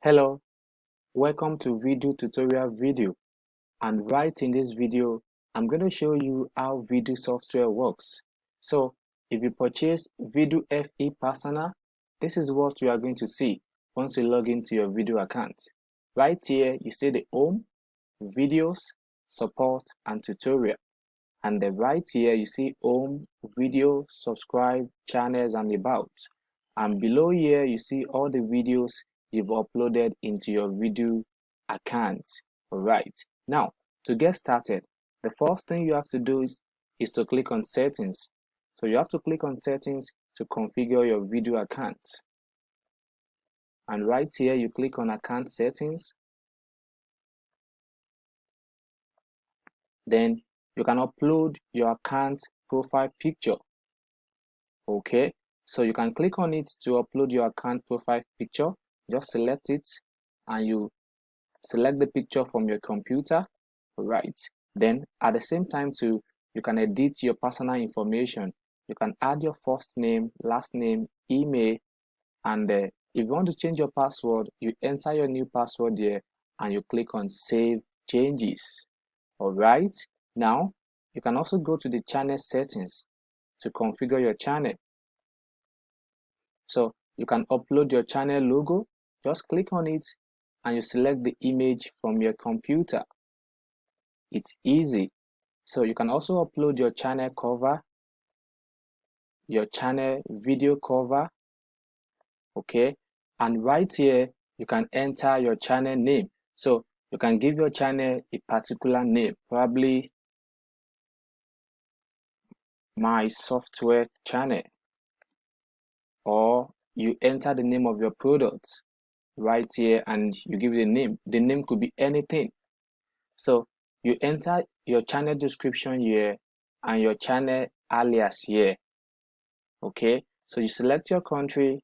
Hello, welcome to video tutorial video and right in this video I'm going to show you how Vidu software works. So if you purchase Vidu FE Personal, this is what you are going to see once you log into your Vidu account. Right here you see the home, videos, support and tutorial and the right here you see home, video, subscribe, channels and about and below here you see all the videos you've uploaded into your Vidu account. All right now to get started the first thing you have to do is, is to click on settings. So you have to click on settings to configure your Vidu account. And right here you click on account settings. Then you can upload your account profile picture. Okay. So you can click on it to upload your account profile picture just select it and you select the picture from your computer right? Then at the same time too you can edit your personal information. You can add your first name last name email and uh, if you want to change your password you enter your new password there and you click on save changes. All right now you can also go to the channel settings to configure your channel. So you can upload your channel logo just click on it and you select the image from your computer. It's easy. So you can also upload your channel cover your channel video cover okay? And right here you can enter your channel name. So you can give your channel a particular name probably my software channel or you enter the name of your product right here and you give it a name the name could be anything. So you enter your channel description here and your channel alias here okay? So you select your country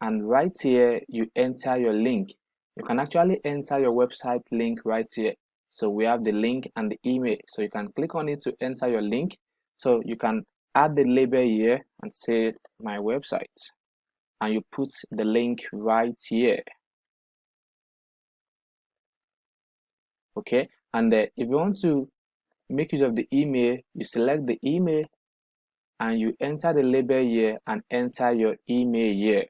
and right here you enter your link. You can actually enter your website link right here. So we have the link and the email. So you can click on it to enter your link. So you can add the label here and say my website and you put the link right here. Okay? And uh, if you want to make use of the email you select the email and you enter the label here and enter your email here.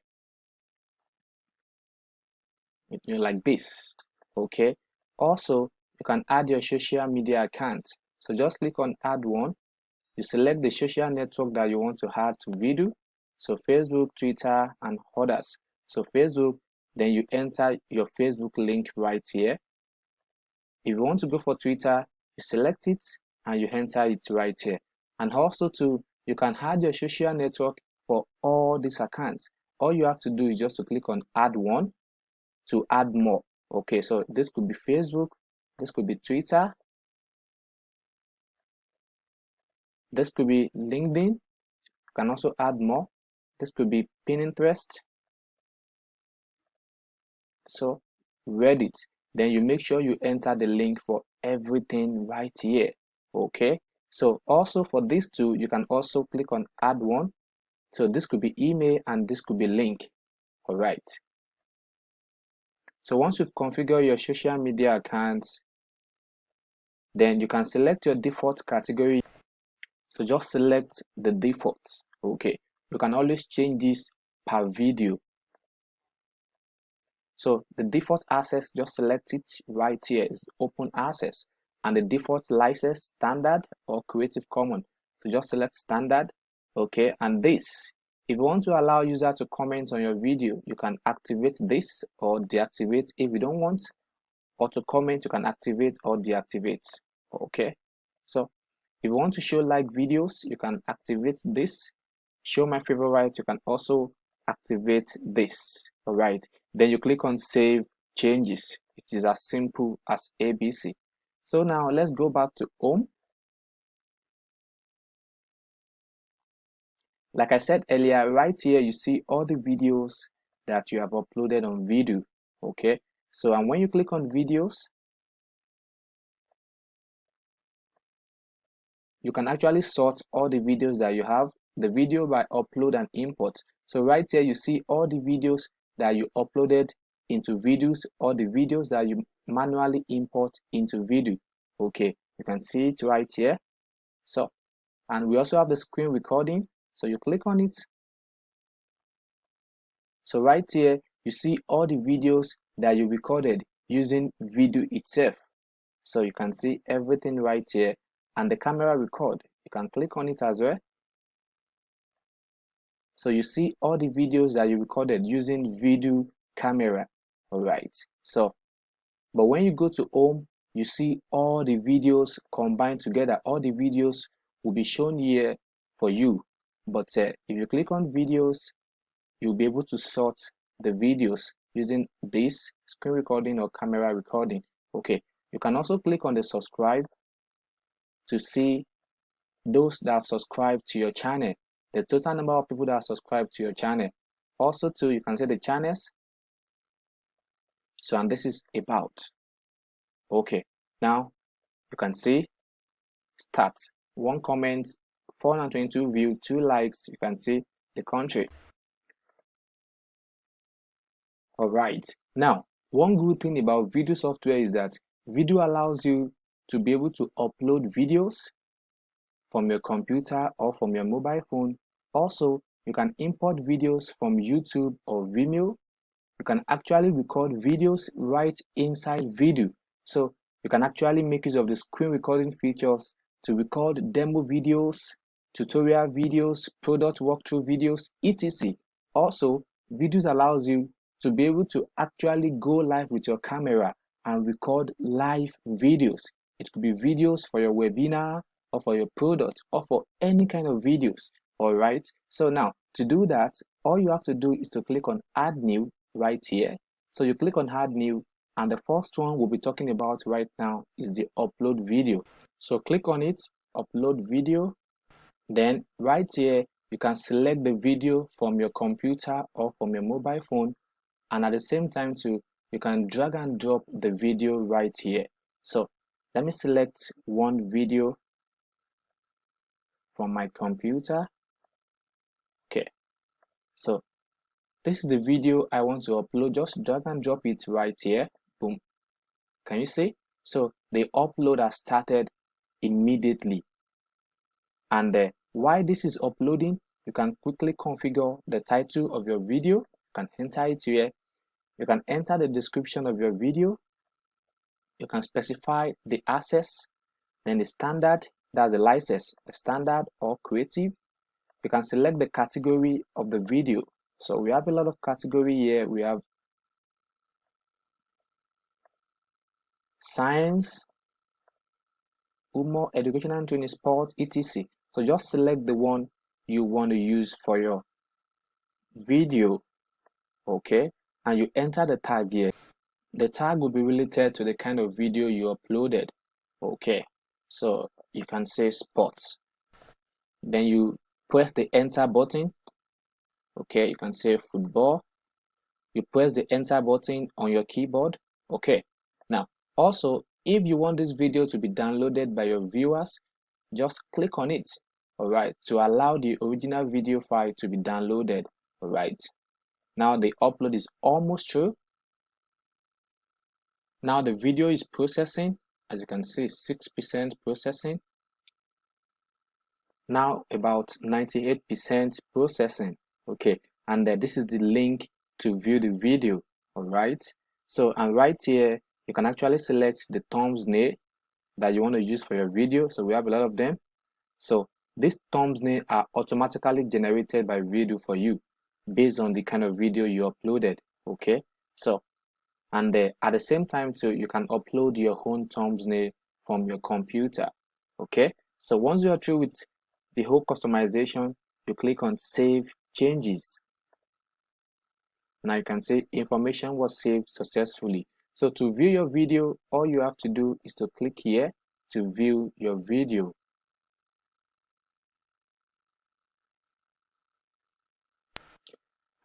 You know, like this. Okay? Also you can add your social media account. So just click on add one. You select the social network that you want to add to Vidu so Facebook, Twitter, and others. So Facebook, then you enter your Facebook link right here. If you want to go for Twitter, you select it and you enter it right here. And also too, you can add your social network for all these accounts. All you have to do is just to click on add one to add more. Okay, so this could be Facebook, this could be Twitter, this could be LinkedIn. You can also add more this could be Pinterest so Reddit then you make sure you enter the link for everything right here okay? So also for these two you can also click on add one. So this could be email and this could be link all right so once you've configured your social media accounts then you can select your default category. So just select the default okay you can always change this per video. So the default access just select it right here is open access. And the default license standard or creative commons. So just select standard okay? And this if you want to allow user to comment on your video you can activate this or deactivate. If you don't want or to comment you can activate or deactivate okay? So if you want to show like videos you can activate this show my favorite right. you can also activate this all right then you click on save changes. It is as simple as abc so now let's go back to home. Like i said earlier right here you see all the videos that you have uploaded on Vidu okay? So and when you click on videos you can actually sort all the videos that you have the video by upload and import. So right here you see all the videos that you uploaded into videos or the videos that you manually import into Vidu. okay you can see it right here. So and we also have the screen recording. So you click on it. So right here you see all the videos that you recorded using Vidu itself. So you can see everything right here. And the camera record you can click on it as well so you see all the videos that you recorded using video camera all right? So but when you go to home you see all the videos combined together. All the videos will be shown here for you. But uh, if you click on videos you'll be able to sort the videos using this screen recording or camera recording. Okay you can also click on the subscribe to see those that have subscribed to your channel the total number of people that are subscribed to your channel. Also too you can see the channels. So and this is about. Okay now you can see start one comment 422 view two likes. You can see the country. All right now one good thing about Vidu software is that Vidu allows you to be able to upload videos from your computer or from your mobile phone also you can import videos from youtube or vimeo you can actually record videos right inside Vidu. so you can actually make use of the screen recording features to record demo videos, tutorial videos, product walkthrough videos, etc. Also, Vidu allows you to be able to actually go live with your camera and record live videos. It could be videos for your webinar or for your product or for any kind of videos. All right. So now to do that, all you have to do is to click on add new right here. So you click on add new and the first one we'll be talking about right now is the upload video so click on it upload video then right here you can select the video from your computer or from your mobile phone and at the same time too you can drag and drop the video right here so let me select one video from my computer. Okay. So this is the video I want to upload. Just drag and drop it right here. Boom. Can you see? So the upload has started immediately. And uh, while this is uploading? You can quickly configure the title of your video. You can enter it here. You can enter the description of your video. You can specify the access then the standard that's a license the standard or creative you can select the category of the video so we have a lot of category here we have science, humor, education and training, sport, etc. So just select the one you want to use for your video, okay? And you enter the tag here. The tag will be related to the kind of video you uploaded, okay? So you can say sports. Then you press the enter button, okay? You can say football. You press the enter button on your keyboard, okay? Now also, if you want this video to be downloaded by your viewers, just click on it, alright, to allow the original video file to be downloaded, alright. Now the upload is almost through. Now the video is processing, as you can see, 6% processing. Now about 98% processing, okay, and uh, this is the link to view the video, alright. So, and right here, you can actually select the thumbnail that you want to use for your video so we have a lot of them so these thumbnails are automatically generated by Vidu for you based on the kind of video you uploaded okay so and uh, at the same time too you can upload your own thumbnail from your computer okay so once you are through with the whole customization you click on save changes now you can see information was saved successfully so to view your video, all you have to do is to click here to view your video.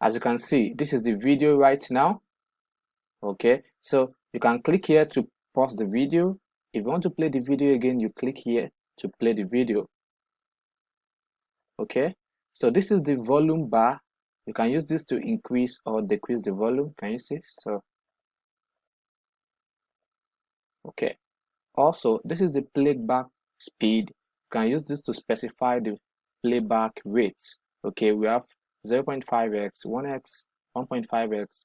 As you can see, this is the video right now. Okay, so you can click here to pause the video. If you want to play the video again, you click here to play the video. Okay, so this is the volume bar. You can use this to increase or decrease the volume. Can you see? So okay also this is the playback speed you can use this to specify the playback rates okay we have 0.5x 1x 1.5x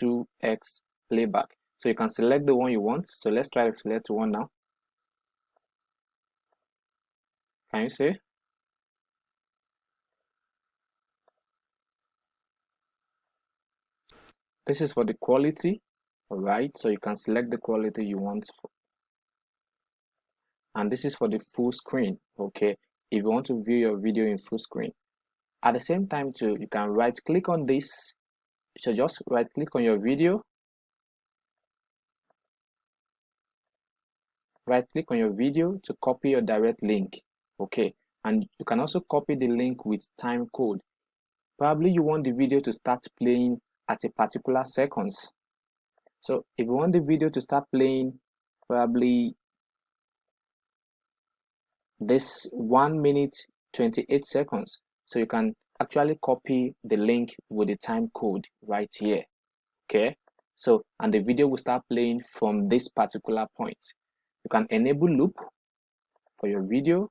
2x playback. So you can select the one you want. So let's try to select one now. Can you see? This is for the quality all right? So you can select the quality you want for, and this is for the full screen okay? If you want to view your video in full screen. At the same time too you can right click on this. So just right click on your video right click on your video to copy your direct link okay? And you can also copy the link with time code. Probably you want the video to start playing at a particular seconds. So if you want the video to start playing probably this 1 minute 28 seconds so you can actually copy the link with the time code right here okay? So and the video will start playing from this particular point you can enable loop for your video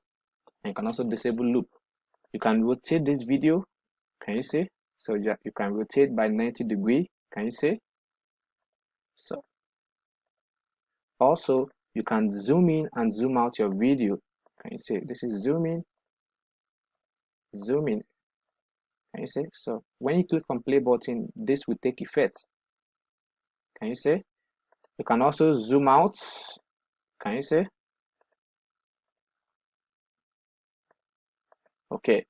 and you can also disable loop. You can rotate this video can you see? So yeah, you can rotate by 90 degree can you see? So also you can zoom in and zoom out your video can you see? This is zoom in zoom in can you see? So when you click on play button this will take effect can you see? You can also zoom out can you see? Okay.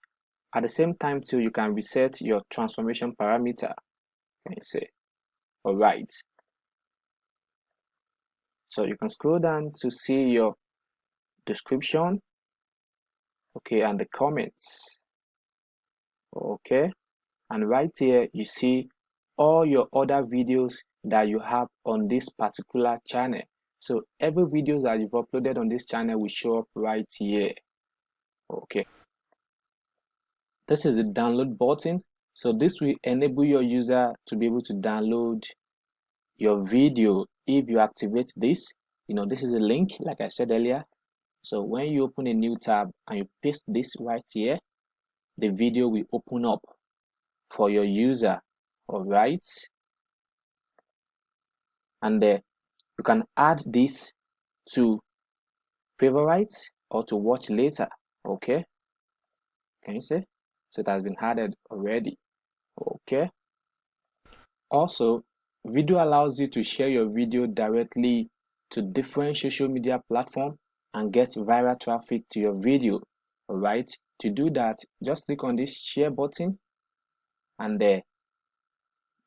At the same time too you can reset your transformation parameter. Can you see? All right so you can scroll down to see your description. Okay and the comments. Okay. And right here you see all your other videos that you have on this particular channel so every videos that you've uploaded on this channel will show up right here. Okay. This is the download button. So this will enable your user to be able to download your video if you activate this. You know this is a link like i said earlier. So when you open a new tab and you paste this right here the video will open up for your user. All right. And uh, you can add this to favorites or to watch later okay? Can you see? So it has been added already okay? Also Vidu allows you to share your video directly to different social media platforms and get viral traffic to your video all right to do that just click on this share button and there.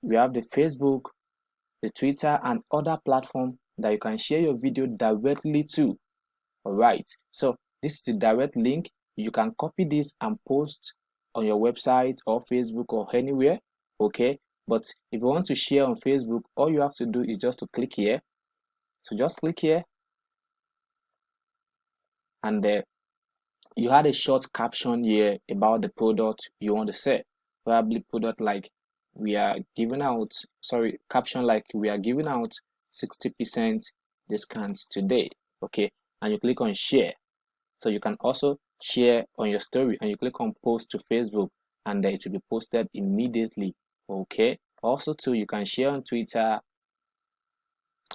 We have the facebook the twitter and other platform that you can share your video directly to. All right so this is the direct link. You can copy this and post on your website or facebook or anywhere okay? But if you want to share on facebook all you have to do is just to click here. So just click here. And you had a short caption here about the product you want to sell. Probably product like we are giving out sorry caption like we are giving out 60 percent discount today okay? And you click on share. So you can also share on your story and you click on post to facebook and it will be posted immediately okay? Also too you can share on twitter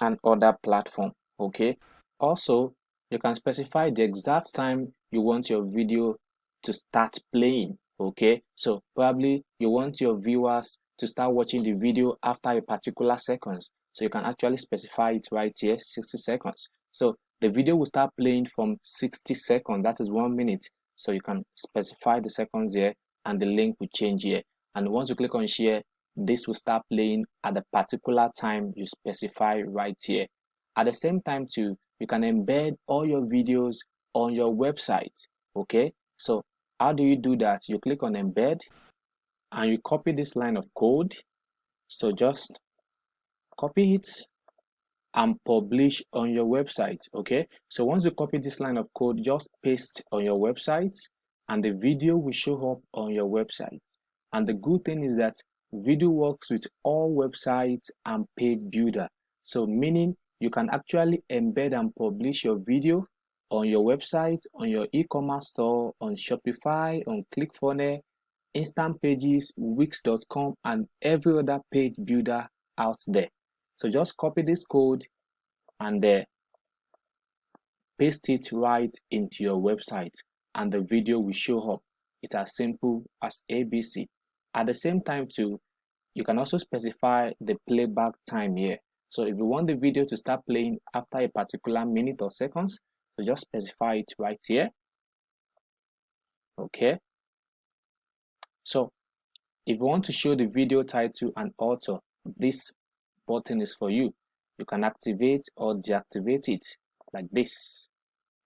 and other platform okay? Also you can specify the exact time you want your video to start playing okay? So probably you want your viewers to start watching the video after a particular seconds so you can actually specify it right here 60 seconds. So the video will start playing from 60 seconds that is one minute. So you can specify the seconds here and the link will change here. And once you click on share this will start playing at the particular time you specify right here. At the same time too you can embed all your videos on your website okay? So how do you do that? You click on embed and you copy this line of code. So just copy it and publish on your website okay? So once you copy this line of code just paste on your website and the video will show up on your website. And the good thing is that Vidu works with all websites and page builder. So meaning you can actually embed and publish your video on your website, on your e-commerce store, on Shopify, on ClickFunnels, Instant Pages, Wix.com, and every other page builder out there. So just copy this code and uh, paste it right into your website and the video will show up. It's as simple as ABC. At the same time too, you can also specify the playback time here. So if you want the video to start playing after a particular minute or seconds, so just specify it right here. Okay. So if you want to show the video title and author, this button is for you. You can activate or deactivate it like this.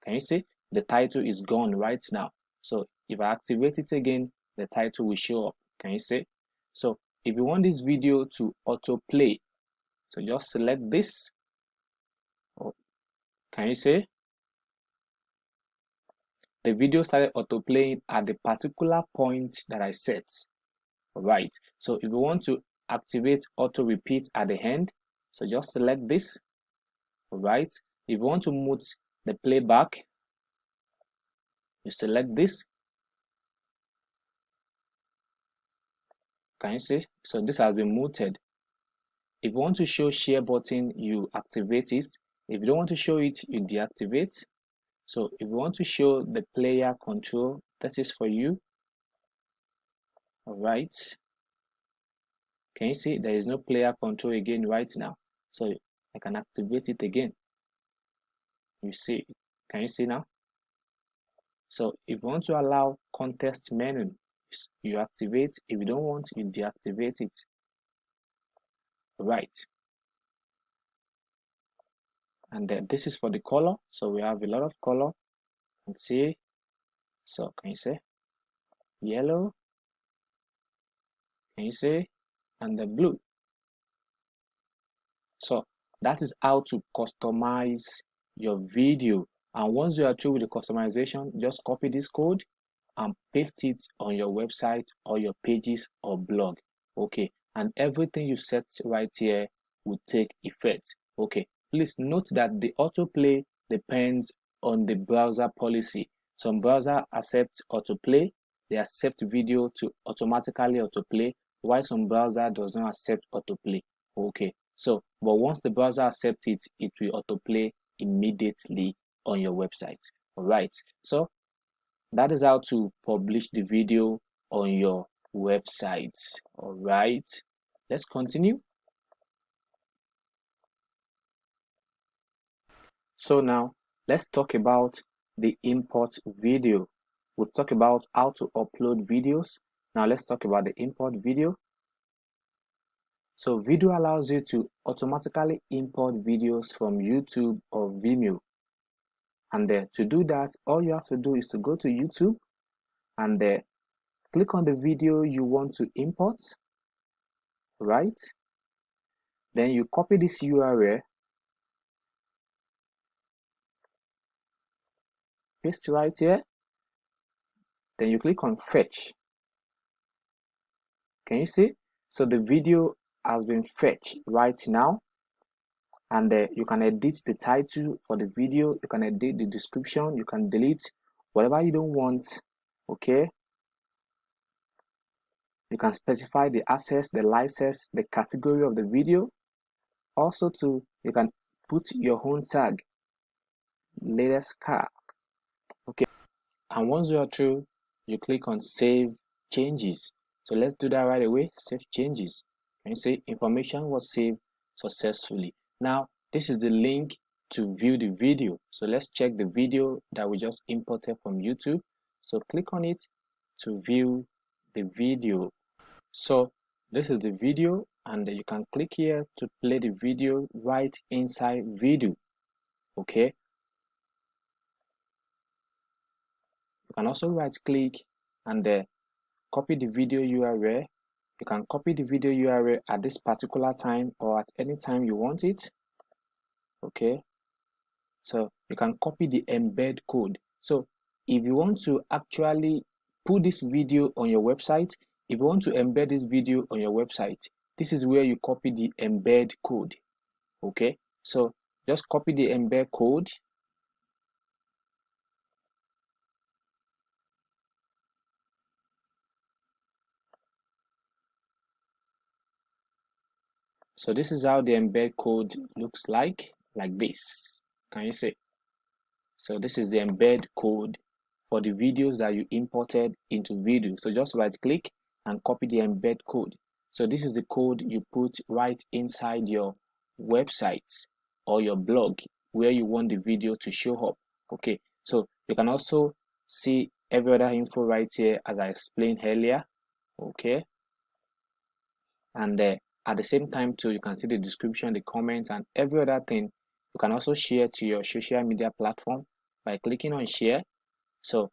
Can you see? The title is gone right now. So if I activate it again, the title will show up. Can you see? So if you want this video to autoplay, so just select this. Can you see? The video started autoplaying at the particular point that I set. Right. So if you want to activate auto repeat at the end, so just select this. Right. If you want to mute the playback, you select this. Can you see? So this has been muted. If you want to show share button you activate it. If you don't want to show it you deactivate. So if you want to show the player control that is for you. All right can you see there is no player control again right now so i can activate it again you see can you see now so if you want to allow context menu, you activate. If you don't want, you deactivate it. Right. And then this is for the color. So we have a lot of color. And see. So can you see? yellow? Can you say? And the blue. So that is how to customize your video. And once you are through with the customization just copy this code and paste it on your website or your pages or blog. Okay and everything you set right here will take effect. Okay please note that the autoplay depends on the browser policy. Some browser accept autoplay they accept video to automatically autoplay while some browser does not accept autoplay. Okay so but once the browser accepts it it will autoplay immediately on your website. All right so that is how to publish the video on your website. All right let's continue. So now let's talk about the import video. We've talked about how to upload videos now let's talk about the import video. So Vidu allows you to automatically import videos from YouTube or Vimeo. And to do that all you have to do is to go to YouTube and uh, click on the video you want to import right? Then you copy this URL paste right here. Then you click on fetch can you see? So the video has been fetched right now. And uh, you can edit the title for the video. You can edit the description. You can delete whatever you don't want okay? You can specify the access the license the category of the video. Also to you can put your own tag latest car okay? And once you are through you click on save changes so let's do that right away save changes and you say information was saved successfully now, this is the link to view the video. So let's check the video that we just imported from YouTube. So click on it to view the video. So this is the video and you can click here to play the video right inside Vidu. Okay. You can also right click and copy the video URL you can copy the video URL at this particular time or at any time you want it. Okay? So you can copy the embed code. So if you want to actually put this video on your website if you want to embed this video on your website this is where you copy the embed code. Okay? So just copy the embed code so this is how the embed code looks like like this. Can you see? So this is the embed code for the videos that you imported into Vidu. so just right click and copy the embed code. So this is the code you put right inside your website or your blog where you want the video to show up. Okay so you can also see every other info right here as I explained earlier. Okay and uh, at the same time too you can see the description the comments and every other thing you can also share to your social media platform by clicking on share. So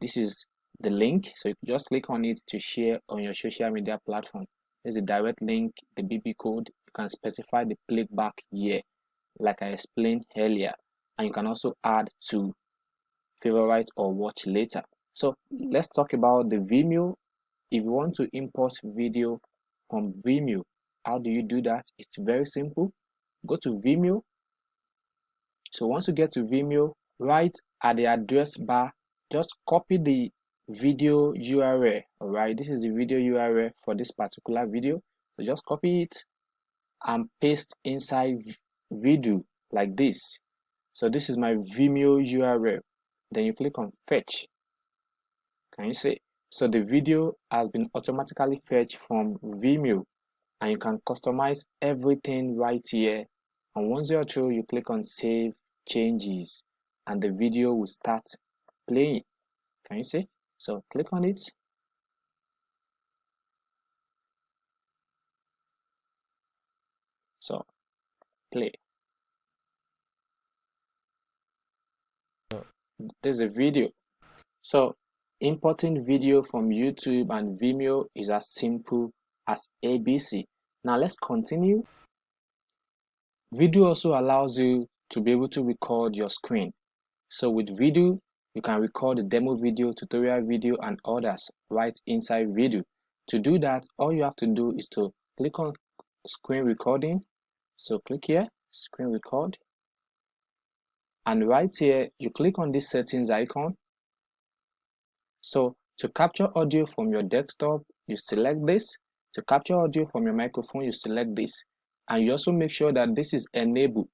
this is the link. So you just click on it to share on your social media platform. There's a direct link the bb code. You can specify the playback here like i explained earlier. And you can also add to favorite or watch later. So let's talk about the vimeo. If you want to import video from vimeo how do you do that? It's very simple. Go to vimeo. So once you get to vimeo right at the address bar just copy the video url all right this is the video url for this particular video. So just copy it and paste inside Vidu like this. So this is my vimeo url then you click on fetch. Can you see? So the video has been automatically fetched from vimeo and you can customize everything right here. And once you're through you click on save changes and the video will start playing. Can you see? So click on it. So play. There's a video. So importing video from youtube and vimeo is as simple as abc now let's continue. Vidu also allows you to be able to record your screen. So with Vidu, you can record the demo video tutorial video and others right inside Vidu. to do that all you have to do is to click on screen recording. So click here screen record. And right here you click on this settings icon. So to capture audio from your desktop you select this to capture audio from your microphone you select this. And you also make sure that this is enabled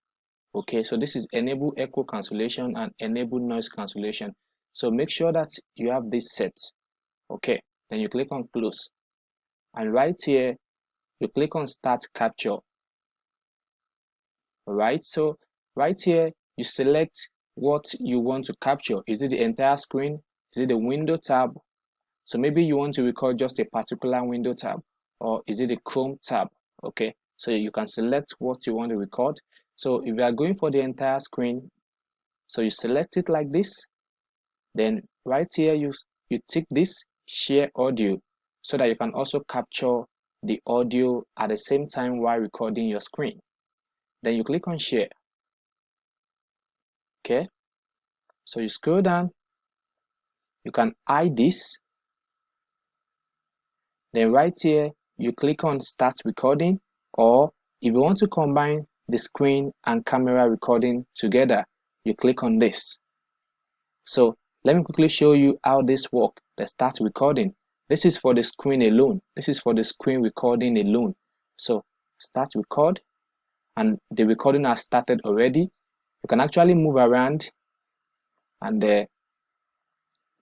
okay? So this is enable echo cancellation and enable noise cancellation. So make sure that you have this set okay? Then you click on close. And right here you click on start capture. All right so right here you select what you want to capture. Is it the entire screen? Is it the window tab? So maybe you want to record just a particular window tab or is it a chrome tab? Okay so you can select what you want to record. So if you are going for the entire screen so you select it like this then right here you you tick this share audio so that you can also capture the audio at the same time while recording your screen. Then you click on share. Okay so you scroll down. You can hide this. Then right here you click on start recording or if you want to combine the screen and camera recording together you click on this. So let me quickly show you how this work let's start recording. This is for the screen alone. This is for the screen recording alone. So start record and the recording has started already. You can actually move around and the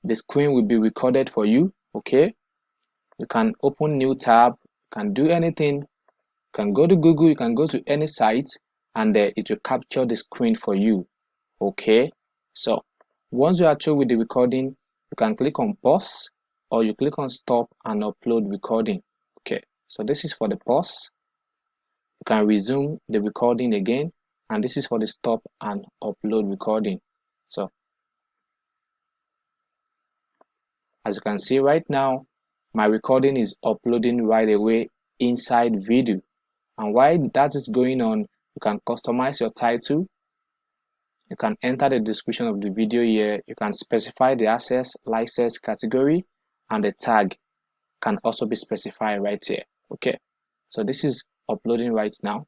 the screen will be recorded for you okay? You can open new tab can do anything can go to Google, you can go to any site and uh, it will capture the screen for you. Okay, so once you are through with the recording, you can click on pause or you click on stop and upload recording. Okay, so this is for the pause. You can resume the recording again and this is for the stop and upload recording. So as you can see right now, my recording is uploading right away inside Vidu. And while that is going on you can customize your title. You can enter the description of the video here. You can specify the access license category and the tag can also be specified right here. Okay. So this is uploading right now.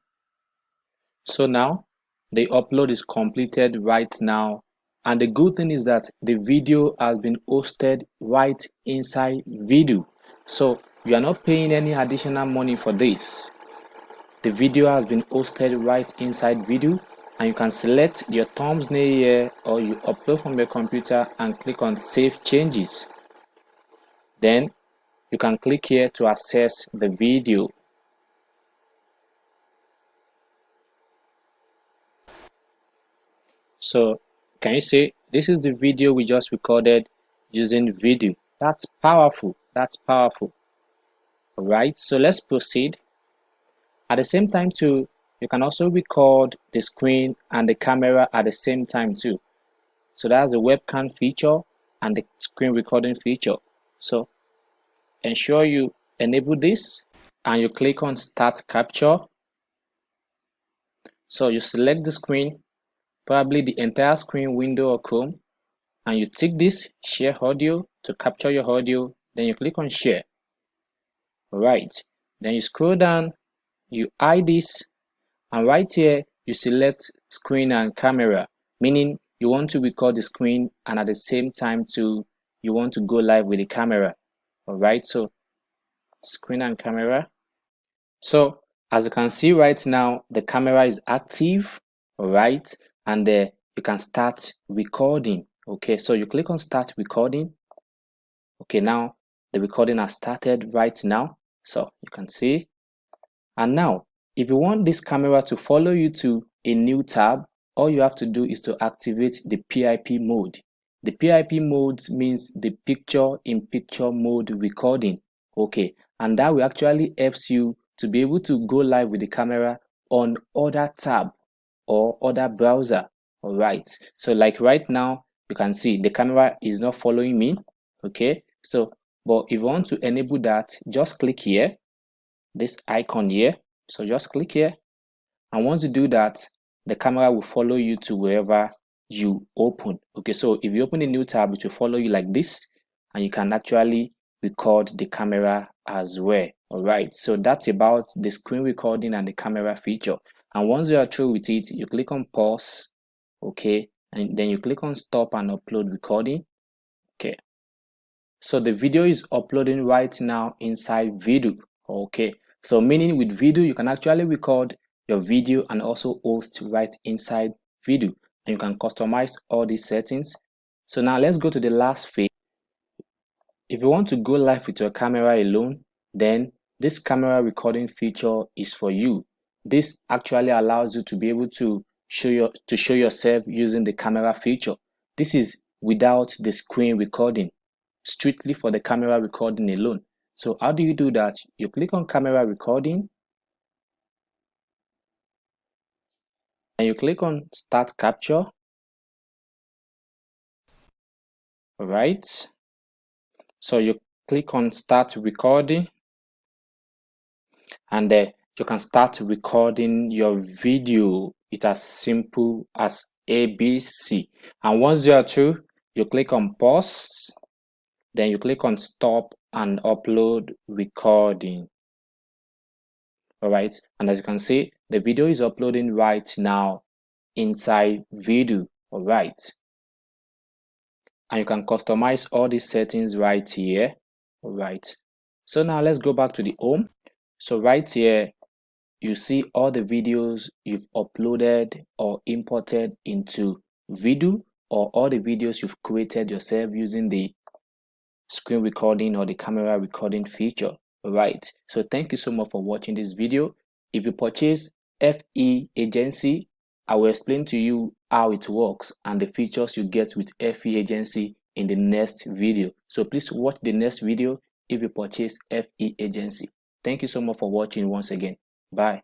So now the upload is completed right now and the good thing is that the video has been hosted right inside Vidu so you are not paying any additional money for this. The video has been hosted right inside Vidu and you can select your thumbnail here or you upload from your computer and click on save changes. Then you can click here to access the video. So can you see? This is the video we just recorded using Vidu? that's powerful. That's powerful. All right so let's proceed. At the same time too you can also record the screen and the camera at the same time too. So that's the webcam feature and the screen recording feature. So ensure you enable this and you click on start capture. So you select the screen probably the entire screen window or Chrome and you tick this share audio to capture your audio. Then you click on share. Right. Then you scroll down you hide this and right here you select screen and camera meaning you want to record the screen and at the same time to you want to go live with the camera. All right so screen and camera. So as you can see right now the camera is active. All right and uh, you can start recording okay? So you click on start recording. Okay now the recording has started right now. So you can see. And now if you want this camera to follow you to a new tab all you have to do is to activate the PIP mode. The PIP mode means the picture in picture mode recording okay? And that will actually helps you to be able to go live with the camera on other tab or other browser all right? So like right now you can see the camera is not following me okay? So but if you want to enable that just click here this icon here. So just click here. And once you do that the camera will follow you to wherever you open okay? So if you open a new tab it will follow you like this and you can actually record the camera as well all right so that's about the screen recording and the camera feature and once you are through with it you click on pause okay? And then you click on stop and upload recording okay? So the video is uploading right now inside Vidu okay? So meaning with Vidu you can actually record your video and also host right inside Vidu and you can customize all these settings. So now let's go to the last phase. If you want to go live with your camera alone then this camera recording feature is for you this actually allows you to be able to show your to show yourself using the camera feature. This is without the screen recording strictly for the camera recording alone. So how do you do that? You click on camera recording and you click on start capture. All right so you click on start recording and uh, you can start recording your video it's as simple as abc and once you are through you click on pause then you click on stop and upload recording. All right and as you can see the video is uploading right now inside Vidu all right. And you can customize all these settings right here. All right. So now let's go back to the home. So right here you see all the videos you've uploaded or imported into Vidu or all the videos you've created yourself using the screen recording or the camera recording feature right? So thank you so much for watching this video. If you purchase fe agency i will explain to you how it works and the features you get with fe agency in the next video. So please watch the next video if you purchase fe agency. Thank you so much for watching once again bye